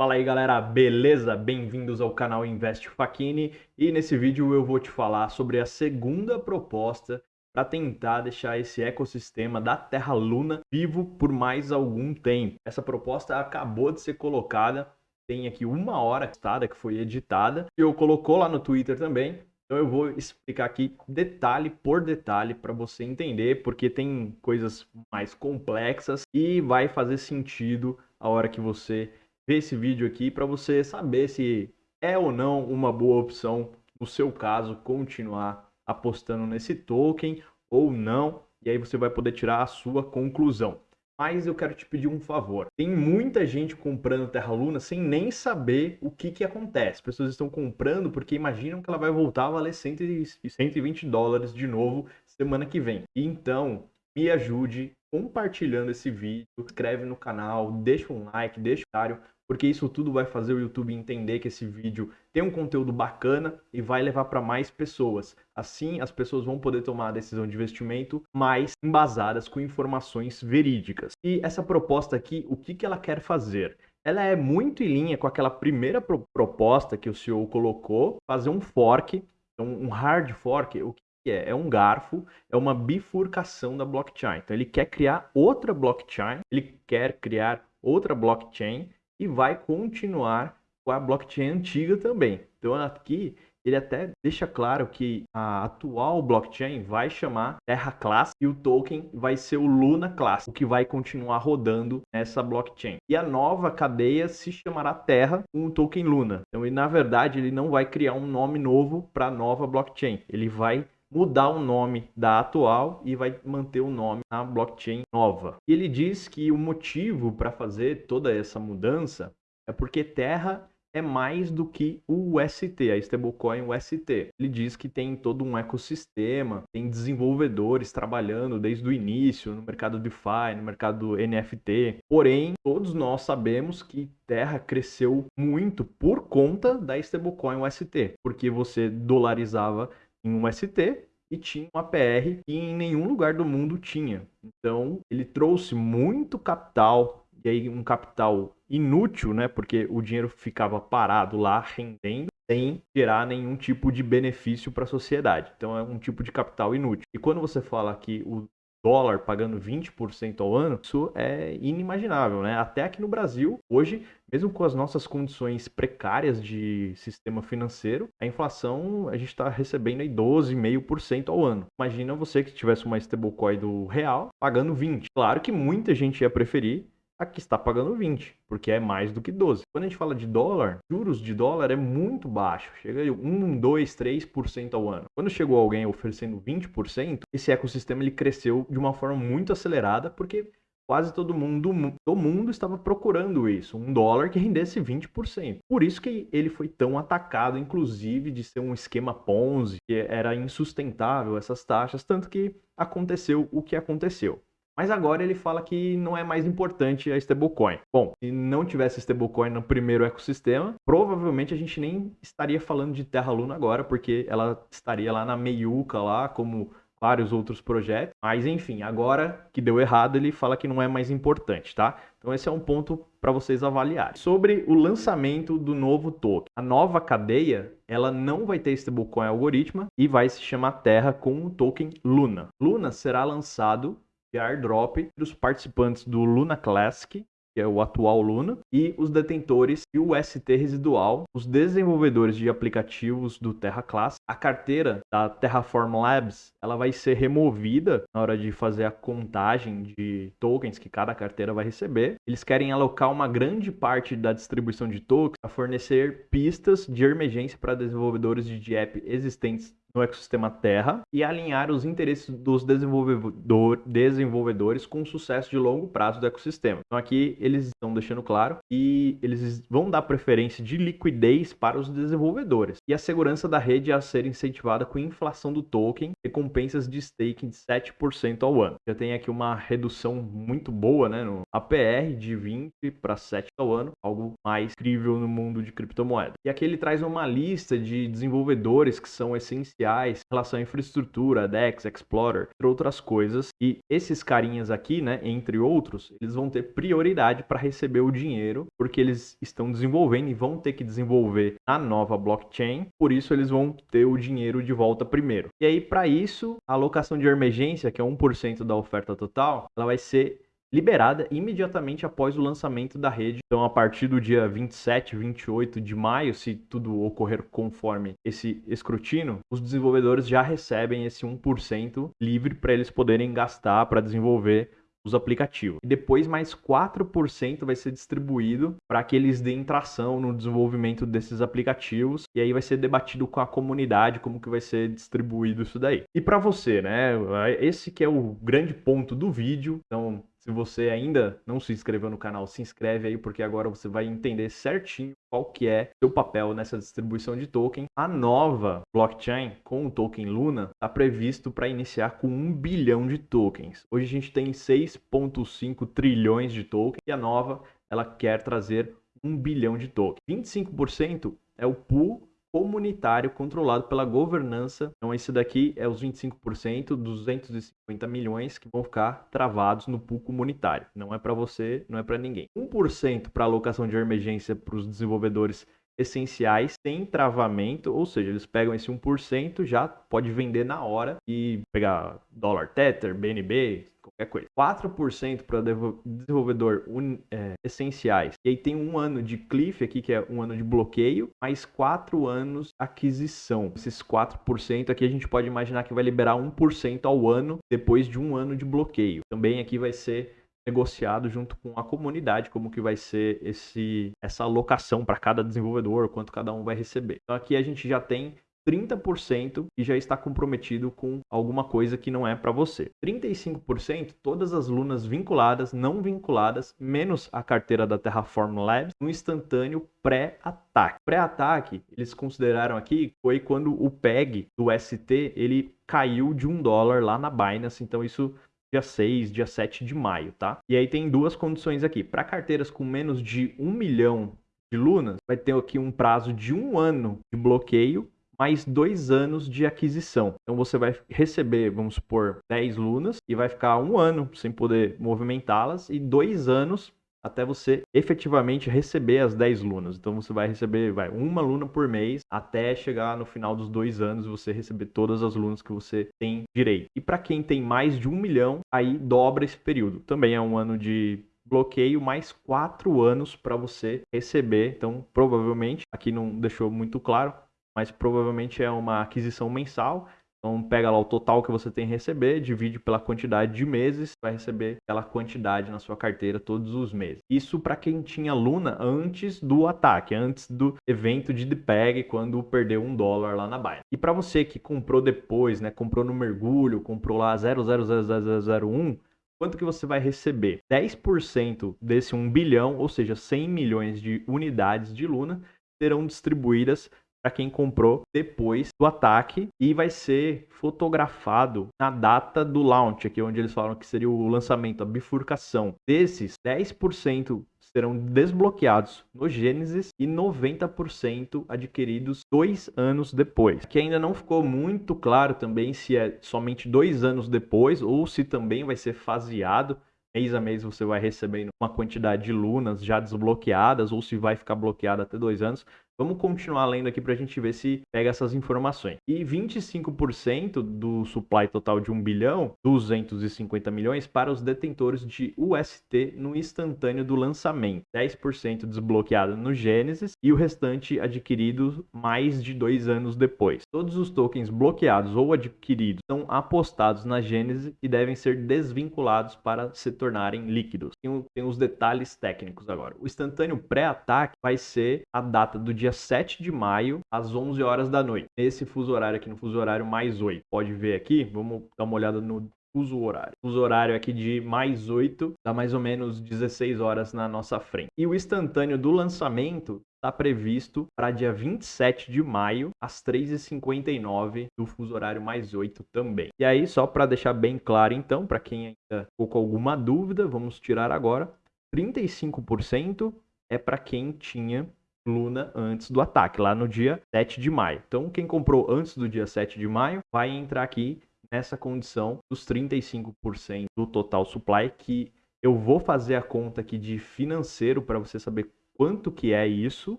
Fala aí galera, beleza? Bem-vindos ao canal Invest Facchini e nesse vídeo eu vou te falar sobre a segunda proposta para tentar deixar esse ecossistema da Terra Luna vivo por mais algum tempo. Essa proposta acabou de ser colocada, tem aqui uma hora que foi editada, e eu colocou lá no Twitter também, então eu vou explicar aqui detalhe por detalhe para você entender, porque tem coisas mais complexas e vai fazer sentido a hora que você ver esse vídeo aqui para você saber se é ou não uma boa opção, no seu caso, continuar apostando nesse token ou não. E aí você vai poder tirar a sua conclusão. Mas eu quero te pedir um favor. Tem muita gente comprando Terra Luna sem nem saber o que, que acontece. As pessoas estão comprando porque imaginam que ela vai voltar a valer 120 dólares de novo semana que vem. Então, me ajude compartilhando esse vídeo, inscreve no canal, deixa um like, deixa um comentário, porque isso tudo vai fazer o YouTube entender que esse vídeo tem um conteúdo bacana e vai levar para mais pessoas. Assim, as pessoas vão poder tomar a decisão de investimento mais embasadas com informações verídicas. E essa proposta aqui, o que, que ela quer fazer? Ela é muito em linha com aquela primeira pro proposta que o CEO colocou, fazer um fork, um hard fork, o que é? É um garfo, é uma bifurcação da blockchain. Então ele quer criar outra blockchain, ele quer criar outra blockchain e vai continuar com a blockchain antiga também. Então aqui ele até deixa claro que a atual blockchain vai chamar Terra Class e o token vai ser o Luna Class, o que vai continuar rodando nessa blockchain. E a nova cadeia se chamará Terra com o token Luna. Então, e na verdade, ele não vai criar um nome novo para a nova blockchain. Ele vai mudar o nome da atual e vai manter o nome na blockchain nova. E ele diz que o motivo para fazer toda essa mudança é porque Terra é mais do que o UST, a stablecoin UST. Ele diz que tem todo um ecossistema, tem desenvolvedores trabalhando desde o início no mercado DeFi, no mercado NFT. Porém, todos nós sabemos que Terra cresceu muito por conta da stablecoin UST, porque você dolarizava em um ST e tinha uma PR que em nenhum lugar do mundo tinha. Então, ele trouxe muito capital, e aí um capital inútil, né? Porque o dinheiro ficava parado lá, rendendo, sem gerar nenhum tipo de benefício para a sociedade. Então, é um tipo de capital inútil. E quando você fala que o dólar pagando 20% ao ano, isso é inimaginável, né? Até aqui no Brasil, hoje, mesmo com as nossas condições precárias de sistema financeiro, a inflação a gente está recebendo aí 12,5% ao ano. Imagina você que tivesse uma stablecoin do real pagando 20. Claro que muita gente ia preferir aqui está pagando 20, porque é mais do que 12. Quando a gente fala de dólar, juros de dólar é muito baixo, chega a 1, 2, 3% ao ano. Quando chegou alguém oferecendo 20%, esse ecossistema ele cresceu de uma forma muito acelerada, porque quase todo mundo do mundo estava procurando isso, um dólar que rendesse 20%. Por isso que ele foi tão atacado, inclusive de ser um esquema Ponzi, que era insustentável essas taxas, tanto que aconteceu o que aconteceu. Mas agora ele fala que não é mais importante a stablecoin. Bom, se não tivesse stablecoin no primeiro ecossistema, provavelmente a gente nem estaria falando de Terra Luna agora, porque ela estaria lá na meiuca lá, como vários outros projetos. Mas enfim, agora que deu errado, ele fala que não é mais importante, tá? Então esse é um ponto para vocês avaliarem. Sobre o lançamento do novo token. A nova cadeia, ela não vai ter stablecoin algoritmo e vai se chamar Terra com o token Luna. Luna será lançado airdrop para os participantes do Luna Classic, que é o atual Luna, e os detentores e o ST residual, os desenvolvedores de aplicativos do Terra Class. A carteira da Terraform Labs, ela vai ser removida na hora de fazer a contagem de tokens que cada carteira vai receber. Eles querem alocar uma grande parte da distribuição de tokens a fornecer pistas de emergência para desenvolvedores de app existentes no ecossistema Terra e alinhar os interesses dos desenvolvedor, desenvolvedores com o sucesso de longo prazo do ecossistema. Então aqui eles estão deixando claro que eles vão dar preferência de liquidez para os desenvolvedores e a segurança da rede a ser incentivada com inflação do token, recompensas de staking de 7% ao ano. Já tem aqui uma redução muito boa, né, no APR de 20 para 7 ao ano, algo mais incrível no mundo de criptomoedas. E aqui ele traz uma lista de desenvolvedores que são essenciais especiais em relação à infraestrutura, DEX, Explorer, entre outras coisas. E esses carinhas aqui, né, entre outros, eles vão ter prioridade para receber o dinheiro, porque eles estão desenvolvendo e vão ter que desenvolver a nova blockchain, por isso eles vão ter o dinheiro de volta primeiro. E aí, para isso, a alocação de emergência, que é 1% da oferta total, ela vai ser liberada imediatamente após o lançamento da rede. Então, a partir do dia 27, 28 de maio, se tudo ocorrer conforme esse escrutínio, os desenvolvedores já recebem esse 1% livre para eles poderem gastar para desenvolver os aplicativos. E depois mais 4% vai ser distribuído para que eles deem tração no desenvolvimento desses aplicativos e aí vai ser debatido com a comunidade como que vai ser distribuído isso daí. E para você, né? Esse que é o grande ponto do vídeo. Então, se você ainda não se inscreveu no canal, se inscreve aí, porque agora você vai entender certinho qual que é seu papel nessa distribuição de token. A nova blockchain com o token Luna está previsto para iniciar com 1 bilhão de tokens. Hoje a gente tem 6,5 trilhões de tokens e a nova ela quer trazer 1 bilhão de tokens. 25% é o pool comunitário controlado pela governança. Então, esse daqui é os 25%, 250 milhões que vão ficar travados no pool comunitário. Não é para você, não é para ninguém. 1% para alocação de emergência para os desenvolvedores essenciais sem travamento, ou seja, eles pegam esse 1%, já pode vender na hora e pegar dólar Tether, BNB, qualquer coisa. 4% para desenvolvedor un, é, essenciais. E aí tem um ano de cliff aqui, que é um ano de bloqueio, mais 4 anos aquisição. Esses 4% aqui a gente pode imaginar que vai liberar 1% ao ano depois de um ano de bloqueio. Também aqui vai ser negociado junto com a comunidade como que vai ser esse essa alocação para cada desenvolvedor, quanto cada um vai receber. Então aqui a gente já tem 30% e já está comprometido com alguma coisa que não é para você. 35% todas as lunas vinculadas, não vinculadas, menos a carteira da Terraform Labs, no instantâneo pré-ataque. Pré-ataque, eles consideraram aqui, foi quando o PEG do ST ele caiu de um dólar lá na Binance, então isso dia 6, dia 7 de maio, tá? E aí tem duas condições aqui. Para carteiras com menos de 1 milhão de lunas, vai ter aqui um prazo de um ano de bloqueio mais dois anos de aquisição. Então você vai receber, vamos supor, 10 lunas e vai ficar um ano sem poder movimentá-las e dois anos até você efetivamente receber as 10 lunas. Então você vai receber vai, uma luna por mês até chegar no final dos dois anos você receber todas as lunas que você tem direito. E para quem tem mais de um milhão, aí dobra esse período. Também é um ano de bloqueio mais quatro anos para você receber. Então provavelmente aqui não deixou muito claro, mas provavelmente é uma aquisição mensal. Então pega lá o total que você tem a receber, divide pela quantidade de meses, vai receber aquela quantidade na sua carteira todos os meses. Isso para quem tinha Luna antes do ataque, antes do evento de DPEG, quando perdeu um dólar lá na Binance. E para você que comprou depois, né, comprou no mergulho, comprou lá 0,00001, quanto que você vai receber? 10% desse 1 bilhão, ou seja, 100 milhões de unidades de Luna, serão distribuídas para quem comprou depois do ataque e vai ser fotografado na data do launch, aqui onde eles falam que seria o lançamento, a bifurcação. Desses, 10% serão desbloqueados no Gênesis e 90% adquiridos dois anos depois. Que ainda não ficou muito claro também se é somente dois anos depois ou se também vai ser faseado mês a mês você vai recebendo uma quantidade de lunas já desbloqueadas ou se vai ficar bloqueado até dois anos. Vamos continuar lendo aqui para a gente ver se pega essas informações. E 25% do supply total de 1 bilhão, 250 milhões, para os detentores de UST no instantâneo do lançamento. 10% desbloqueado no Gênesis e o restante adquirido mais de dois anos depois. Todos os tokens bloqueados ou adquiridos são apostados na Gênesis e devem ser desvinculados para se tornarem líquidos. Tem, tem os detalhes técnicos agora. O instantâneo pré-ataque vai ser a data do dia dia 7 de maio, às 11 horas da noite. Nesse fuso horário aqui, no fuso horário mais 8. Pode ver aqui, vamos dar uma olhada no fuso horário. Fuso horário aqui de mais 8, dá mais ou menos 16 horas na nossa frente. E o instantâneo do lançamento está previsto para dia 27 de maio, às 3h59 do fuso horário mais 8 também. E aí, só para deixar bem claro então, para quem ainda ficou com alguma dúvida, vamos tirar agora, 35% é para quem tinha Luna antes do ataque, lá no dia 7 de maio. Então, quem comprou antes do dia 7 de maio vai entrar aqui nessa condição dos 35% do total supply, que eu vou fazer a conta aqui de financeiro para você saber quanto que é isso.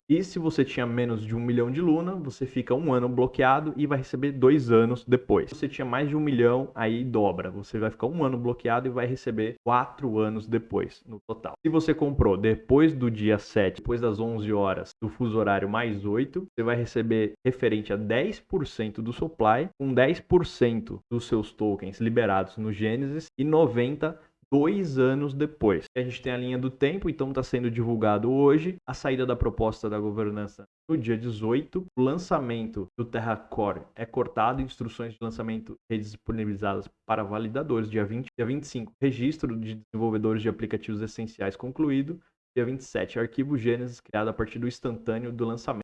E se você tinha menos de um milhão de Luna, você fica um ano bloqueado e vai receber dois anos depois. Se você tinha mais de um milhão, aí dobra. Você vai ficar um ano bloqueado e vai receber quatro anos depois, no total. Se você comprou depois do dia 7, depois das 11 horas do fuso horário mais 8, você vai receber referente a 10% do supply, com 10% dos seus tokens liberados no Genesis e 90% dois anos depois. A gente tem a linha do tempo, então está sendo divulgado hoje a saída da proposta da governança no dia 18. O lançamento do Terra Core é cortado, instruções de lançamento disponibilizadas para validadores dia 20, dia 25, registro de desenvolvedores de aplicativos essenciais concluído, dia 27, arquivo Gênesis criado a partir do instantâneo do lançamento.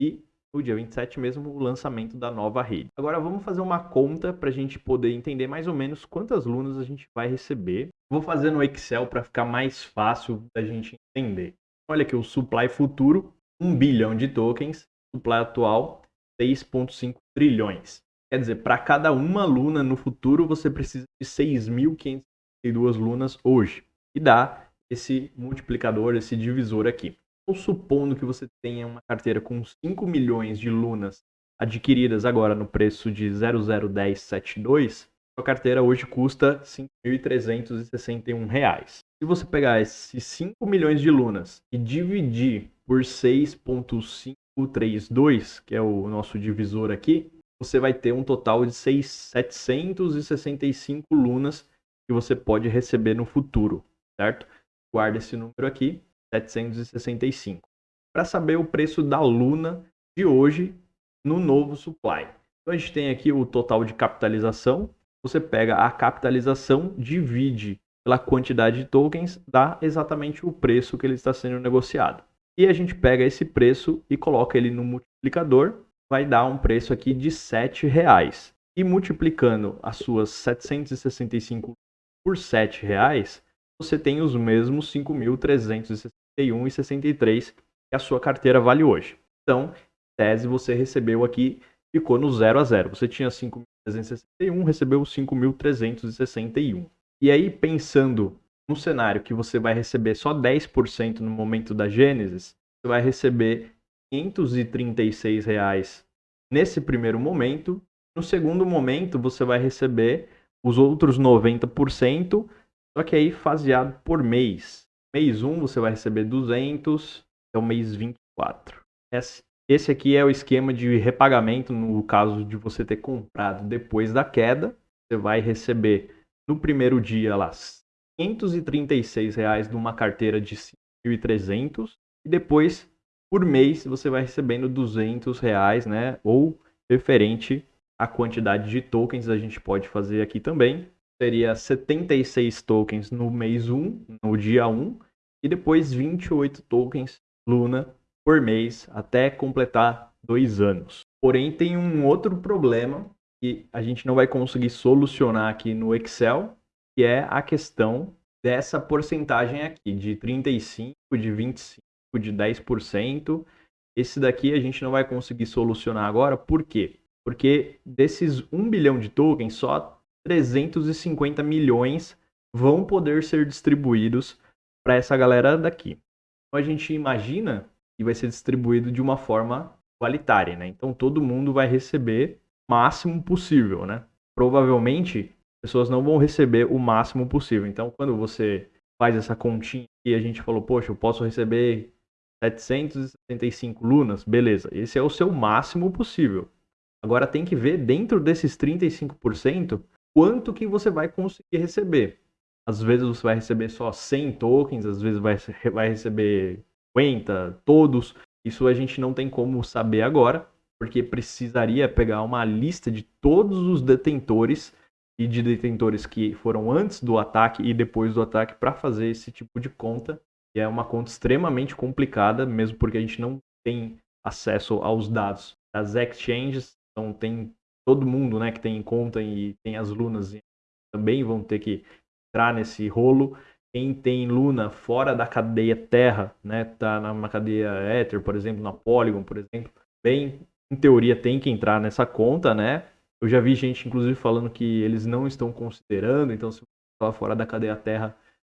E no dia 27 mesmo, o lançamento da nova rede. Agora vamos fazer uma conta para a gente poder entender mais ou menos quantas lunas a gente vai receber. Vou fazer no Excel para ficar mais fácil da gente entender. Olha aqui o supply futuro, 1 bilhão de tokens, supply atual, 6,5 trilhões. Quer dizer, para cada uma luna no futuro, você precisa de 6.552 lunas hoje. E dá esse multiplicador, esse divisor aqui. Ou supondo que você tenha uma carteira com 5 milhões de lunas adquiridas agora no preço de 00172, sua carteira hoje custa R$ 5.361. Se você pegar esses 5 milhões de lunas e dividir por 6.532, que é o nosso divisor aqui, você vai ter um total de 6, 765 lunas que você pode receber no futuro, certo? Guarda esse número aqui 765. Para saber o preço da Luna de hoje no novo supply. Então a gente tem aqui o total de capitalização. Você pega a capitalização, divide pela quantidade de tokens, dá exatamente o preço que ele está sendo negociado. E a gente pega esse preço e coloca ele no multiplicador, vai dar um preço aqui de R$ reais. E multiplicando as suas 765 por R$ reais, você tem os mesmos 5.360 61 e 63 que a sua carteira vale hoje. Então, tese você recebeu aqui, ficou no 0 a 0. Você tinha 5.361, recebeu 5.361. E aí, pensando no cenário que você vai receber só 10% no momento da Gênesis, você vai receber 536 reais nesse primeiro momento. No segundo momento, você vai receber os outros 90%, só que aí faseado por mês. Mês 1 você vai receber 200, é o mês 24. Esse aqui é o esquema de repagamento no caso de você ter comprado depois da queda. Você vai receber no primeiro dia lá 536 reais numa carteira de 5.300 e depois por mês você vai recebendo 200 reais, né? Ou referente à quantidade de tokens a gente pode fazer aqui também seria 76 tokens no mês 1, no dia 1, e depois 28 tokens Luna por mês até completar dois anos. Porém, tem um outro problema que a gente não vai conseguir solucionar aqui no Excel, que é a questão dessa porcentagem aqui, de 35, de 25, de 10%. Esse daqui a gente não vai conseguir solucionar agora, por quê? Porque desses 1 bilhão de tokens, só 350 milhões vão poder ser distribuídos para essa galera daqui. Então a gente imagina que vai ser distribuído de uma forma igualitária, né? Então todo mundo vai receber o máximo possível, né? Provavelmente pessoas não vão receber o máximo possível. Então quando você faz essa continha e a gente falou, poxa, eu posso receber 765 lunas, beleza. Esse é o seu máximo possível. Agora tem que ver dentro desses 35% quanto que você vai conseguir receber. Às vezes você vai receber só 100 tokens, às vezes vai, vai receber 50, todos. Isso a gente não tem como saber agora, porque precisaria pegar uma lista de todos os detentores e de detentores que foram antes do ataque e depois do ataque para fazer esse tipo de conta. E é uma conta extremamente complicada, mesmo porque a gente não tem acesso aos dados das exchanges, então tem todo mundo, né, que tem conta e tem as lunas também vão ter que entrar nesse rolo. quem tem Luna fora da cadeia Terra, né, tá numa cadeia Ether, por exemplo, na Polygon, por exemplo, bem, em teoria tem que entrar nessa conta, né? Eu já vi gente, inclusive, falando que eles não estão considerando, então se você está fora da cadeia Terra,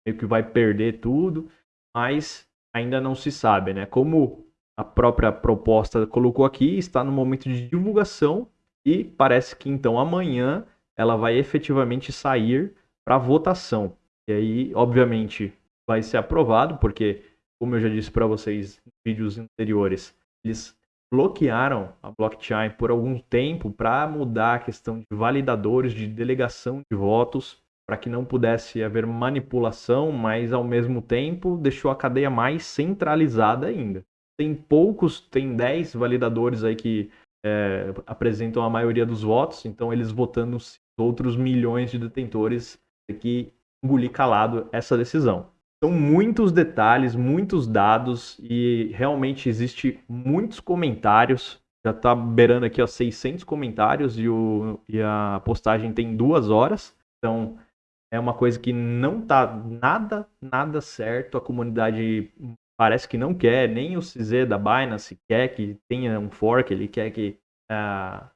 meio que vai perder tudo, mas ainda não se sabe, né? Como a própria proposta colocou aqui, está no momento de divulgação e parece que então amanhã ela vai efetivamente sair para votação. E aí, obviamente, vai ser aprovado, porque, como eu já disse para vocês em vídeos anteriores, eles bloquearam a blockchain por algum tempo para mudar a questão de validadores, de delegação de votos, para que não pudesse haver manipulação, mas ao mesmo tempo deixou a cadeia mais centralizada ainda. Tem poucos, tem 10 validadores aí que é, apresentam a maioria dos votos, então eles votando os outros milhões de detentores que engolir calado essa decisão. São muitos detalhes, muitos dados e realmente existe muitos comentários. Já está beirando aqui ó, 600 comentários e, o, e a postagem tem duas horas. Então é uma coisa que não está nada, nada certo. A comunidade parece que não quer, nem o CZ da Binance quer que tenha um fork, ele quer que a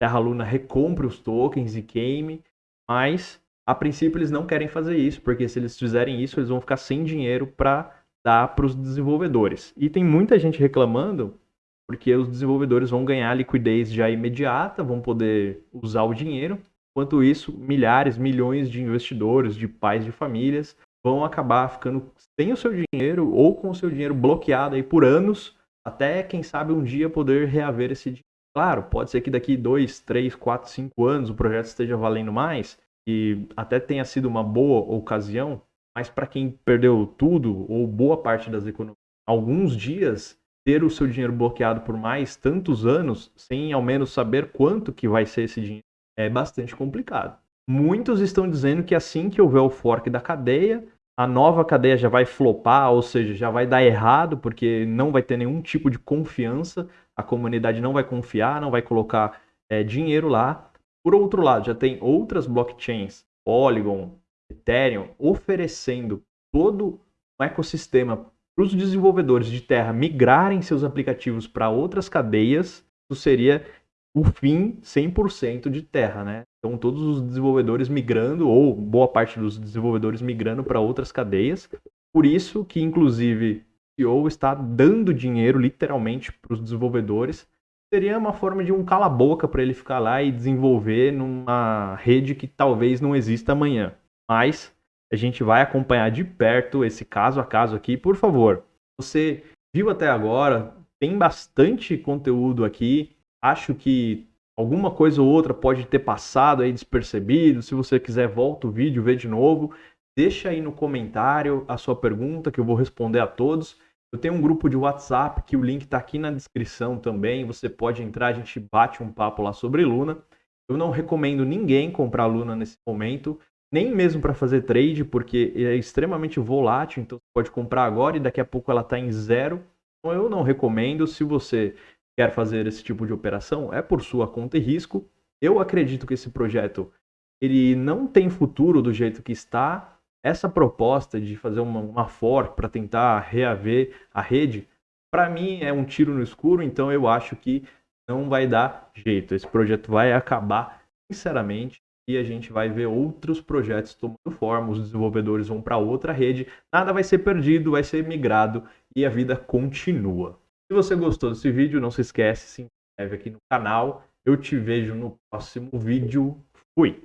Terra Luna recompre os tokens e queime, mas a princípio eles não querem fazer isso, porque se eles fizerem isso, eles vão ficar sem dinheiro para dar para os desenvolvedores. E tem muita gente reclamando porque os desenvolvedores vão ganhar liquidez já imediata, vão poder usar o dinheiro. Enquanto isso, milhares, milhões de investidores, de pais de famílias, vão acabar ficando sem o seu dinheiro ou com o seu dinheiro bloqueado aí por anos, até quem sabe um dia poder reaver esse dinheiro. Claro, pode ser que daqui dois, três, quatro, cinco anos o projeto esteja valendo mais, e até tenha sido uma boa ocasião, mas para quem perdeu tudo ou boa parte das economias, alguns dias ter o seu dinheiro bloqueado por mais tantos anos, sem ao menos saber quanto que vai ser esse dinheiro, é bastante complicado. Muitos estão dizendo que assim que houver o fork da cadeia, a nova cadeia já vai flopar, ou seja, já vai dar errado, porque não vai ter nenhum tipo de confiança, a comunidade não vai confiar, não vai colocar é, dinheiro lá, por outro lado, já tem outras blockchains, Polygon, Ethereum, oferecendo todo um ecossistema para os desenvolvedores de terra migrarem seus aplicativos para outras cadeias, isso seria o fim 100% de terra, né? Então todos os desenvolvedores migrando ou boa parte dos desenvolvedores migrando para outras cadeias. Por isso que inclusive o CEO está dando dinheiro literalmente para os desenvolvedores seria uma forma de um cala-boca para ele ficar lá e desenvolver numa rede que talvez não exista amanhã. Mas a gente vai acompanhar de perto esse caso a caso aqui. Por favor, você viu até agora, tem bastante conteúdo aqui. Acho que alguma coisa ou outra pode ter passado aí despercebido. Se você quiser, volta o vídeo, vê de novo. Deixa aí no comentário a sua pergunta que eu vou responder a todos. Eu tenho um grupo de WhatsApp que o link está aqui na descrição também. Você pode entrar, a gente bate um papo lá sobre Luna. Eu não recomendo ninguém comprar Luna nesse momento, nem mesmo para fazer trade, porque é extremamente volátil. Então você pode comprar agora e daqui a pouco ela está em zero. Então eu não recomendo. Se você quer fazer esse tipo de operação, é por sua conta e risco. Eu acredito que esse projeto ele não tem futuro do jeito que está essa proposta de fazer uma, uma fork para tentar reaver a rede, para mim é um tiro no escuro, então eu acho que não vai dar jeito. Esse projeto vai acabar, sinceramente, e a gente vai ver outros projetos tomando forma, os desenvolvedores vão para outra rede, nada vai ser perdido, vai ser migrado e a vida continua. Se você gostou desse vídeo, não se esquece, se inscreve aqui no canal. Eu te vejo no próximo vídeo. Fui!